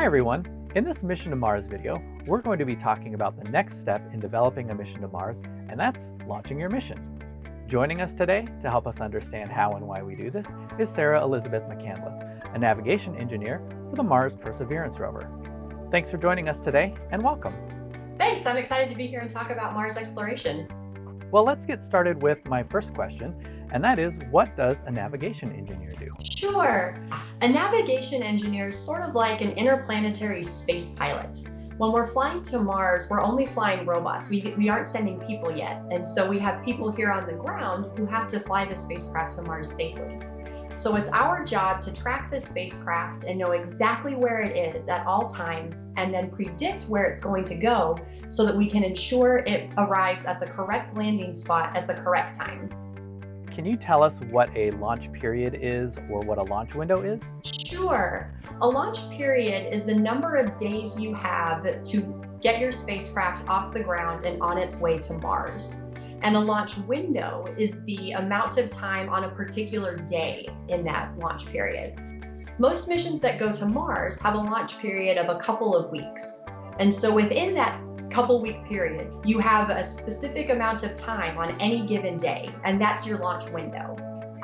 Hi everyone! In this Mission to Mars video, we're going to be talking about the next step in developing a mission to Mars, and that's launching your mission. Joining us today to help us understand how and why we do this is Sarah Elizabeth McCandless, a navigation engineer for the Mars Perseverance rover. Thanks for joining us today, and welcome. Thanks, I'm excited to be here and talk about Mars exploration. Well, let's get started with my first question, and that is, what does a navigation engineer do? Sure. A navigation engineer is sort of like an interplanetary space pilot. When we're flying to Mars, we're only flying robots. We, we aren't sending people yet. And so we have people here on the ground who have to fly the spacecraft to Mars safely. So it's our job to track the spacecraft and know exactly where it is at all times and then predict where it's going to go so that we can ensure it arrives at the correct landing spot at the correct time. Can you tell us what a launch period is or what a launch window is? Sure. A launch period is the number of days you have to get your spacecraft off the ground and on its way to Mars. And a launch window is the amount of time on a particular day in that launch period. Most missions that go to Mars have a launch period of a couple of weeks. And so within that couple week period, you have a specific amount of time on any given day, and that's your launch window.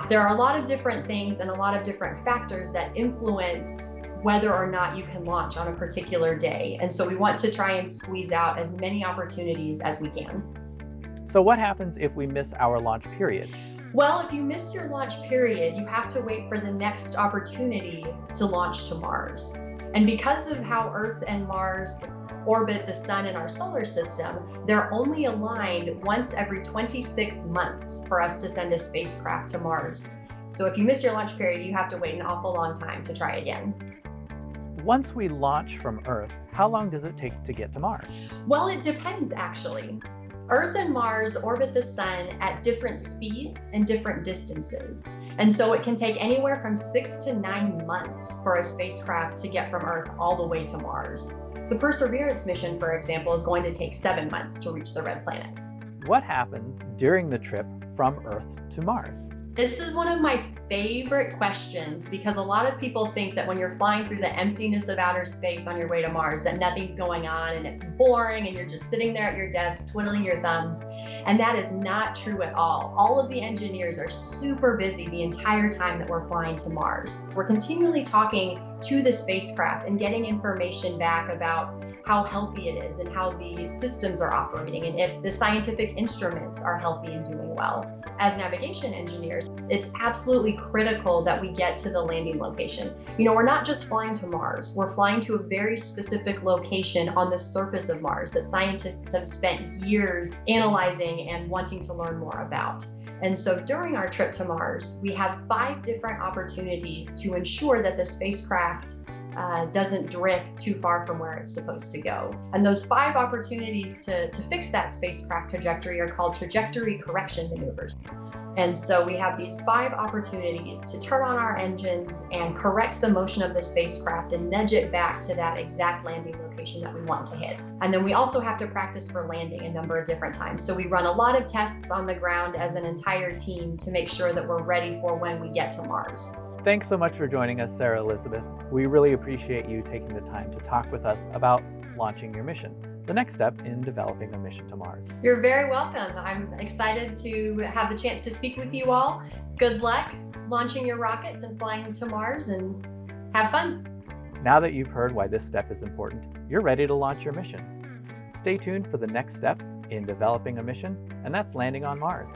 There are a lot of different things and a lot of different factors that influence whether or not you can launch on a particular day. And so we want to try and squeeze out as many opportunities as we can. So what happens if we miss our launch period? Well, if you miss your launch period, you have to wait for the next opportunity to launch to Mars. And because of how Earth and Mars orbit the sun in our solar system, they're only aligned once every 26 months for us to send a spacecraft to Mars. So if you miss your launch period, you have to wait an awful long time to try again. Once we launch from Earth, how long does it take to get to Mars? Well, it depends actually. Earth and Mars orbit the sun at different speeds and different distances. And so it can take anywhere from six to nine months for a spacecraft to get from Earth all the way to Mars. The Perseverance mission, for example, is going to take seven months to reach the red planet. What happens during the trip from Earth to Mars? This is one of my favorite questions because a lot of people think that when you're flying through the emptiness of outer space on your way to Mars, that nothing's going on and it's boring and you're just sitting there at your desk twiddling your thumbs. And that is not true at all. All of the engineers are super busy the entire time that we're flying to Mars. We're continually talking to the spacecraft and getting information back about how healthy it is and how the systems are operating and if the scientific instruments are healthy and doing well. As navigation engineers, it's absolutely critical that we get to the landing location. You know, we're not just flying to Mars, we're flying to a very specific location on the surface of Mars that scientists have spent years analyzing and wanting to learn more about. And so during our trip to Mars, we have five different opportunities to ensure that the spacecraft uh, doesn't drift too far from where it's supposed to go. And those five opportunities to, to fix that spacecraft trajectory are called trajectory correction maneuvers. And so we have these five opportunities to turn on our engines and correct the motion of the spacecraft and nudge it back to that exact landing location that we want to hit. And then we also have to practice for landing a number of different times. So we run a lot of tests on the ground as an entire team to make sure that we're ready for when we get to Mars. Thanks so much for joining us, Sarah Elizabeth. We really appreciate you taking the time to talk with us about launching your mission the next step in developing a mission to Mars. You're very welcome. I'm excited to have the chance to speak with you all. Good luck launching your rockets and flying to Mars and have fun. Now that you've heard why this step is important, you're ready to launch your mission. Stay tuned for the next step in developing a mission, and that's landing on Mars.